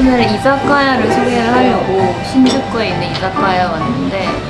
오늘 이자카야를 소개를 하려고 신주쿠에 있는 이자카야 왔는데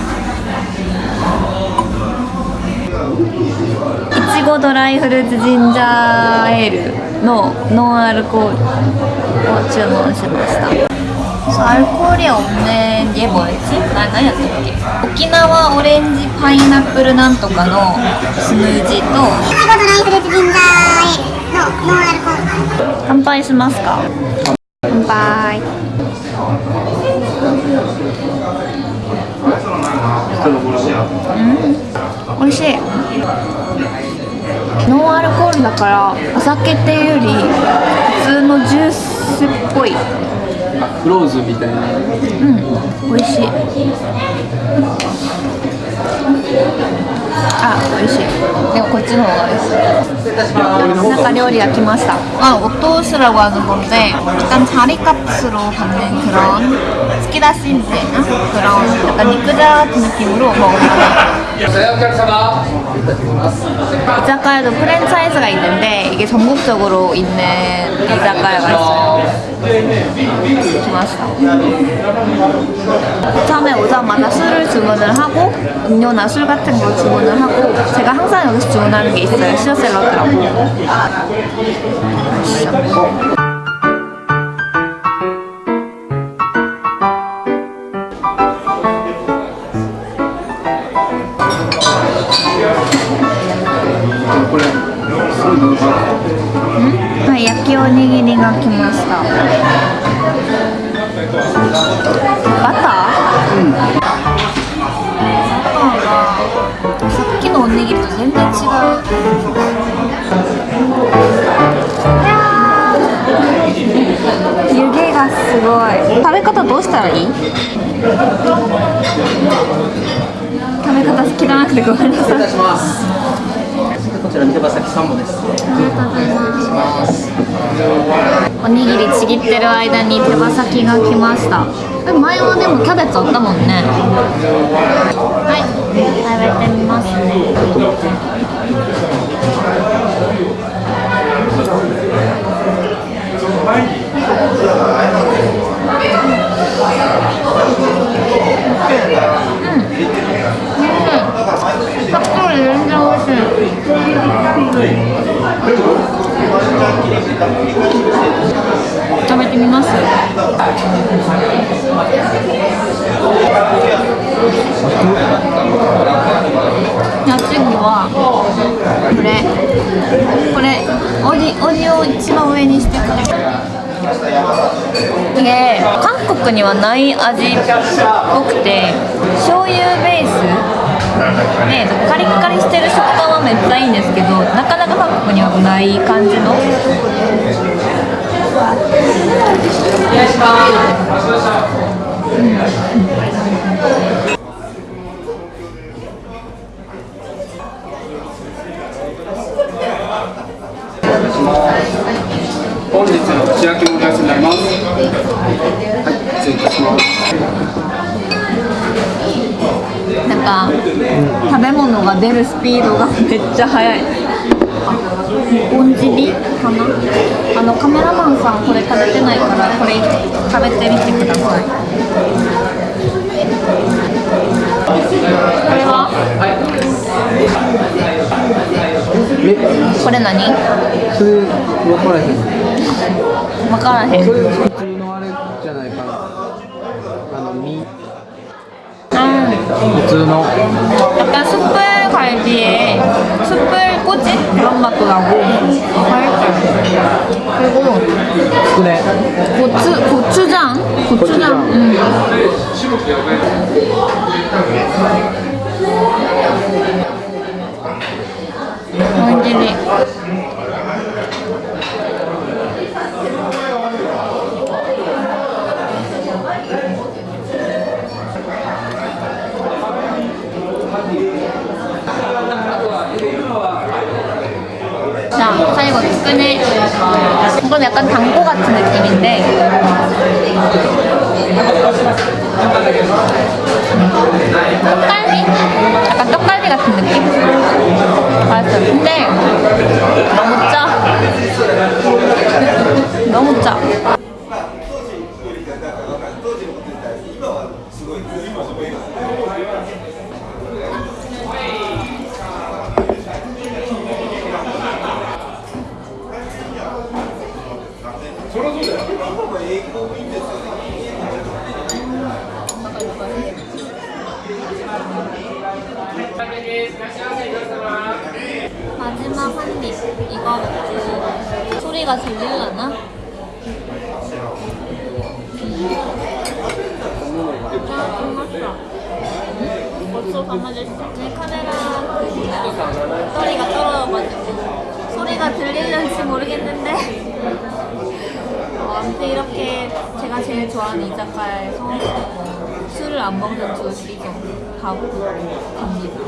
コドライフルーツジンジャーエールのノンアルコールを注文しました。そうアルコールやおねゲボエチ何やったっけ？沖縄オレンジパイナップルなんとかのスムージーと。乾杯しますか？乾杯。うん？美味しい。だからお酒っていうより普通のジュースっぽい。フローズンみたいな。うん美味しい あ美味しいでもこっちの方が美味しいなんか料理が来ました아 오토스라고 하는 건데 약간 자리값으로 받는 그런 스키다시인데나 그런 약간 니크자 같은 느낌으로 먹어요 お客様 이자카야도 프랜차이즈가 있는데 이게 전국적으로 있는 이자카야가 있어요. 좋았어. 처음에 오자마자 술을 주문을 하고 음료나 술 같은 거 주문을 하고 제가 항상 여기서 주문하는 게 있어요. 시어 샐러드라고. 맛있어. 아, 焼きおにぎりが来ました。バター、うん、さっきのおにぎりと全然違う。湯気がすごい。食べ方どうしたらいい？食べ方知らなくてごめんなさい。こちら手羽先サンボですありがとうございます。おにぎりちぎってる間に手羽先が来ました。前はでもキャベツあったもんね。はい、食べてみますね。たっぷり全然美味しい。食べてみますじゃあ次はこれ。これおじおじを一番上にしてくださいで韓国にはない味っぽくて醤油ベース。でカリカリしてる食感はめっちゃいいんですけどなかなか韓国にはない感じの。本串焼き盛り合わせになりますはい失礼いたします。なんか食べ物が出るスピードがめっちゃ速い。ボンジビかな？あのカメラマンさんこれ食べてないからこれ食べてみてください。これは？これ何？それ分からへん分からへんそれ普通のあれじゃないかなあの身うん 普通の 약간 숯불 갈비에 숯불 꼬지 그런 맛도 나고 살짝 그리고 つくね 고추 고추장 고추장 고 이거 끈을 이건 약간 당고 같은 느낌인데 떡갈비? 약간 떡갈비 같은 느낌? 맛있어요. 근데 너무 짜. 너무 짜. 마지막 한 입. 이거 먹고 소리가 들릴라나? 내 카메라 배터리가 떨어져가지고 소리가 들릴는지 모르겠는데 어, 아무튼 이렇게 제가 제일 좋아하는 이자카야에서 술을 안 먹는 둘이서 하고 갑니다.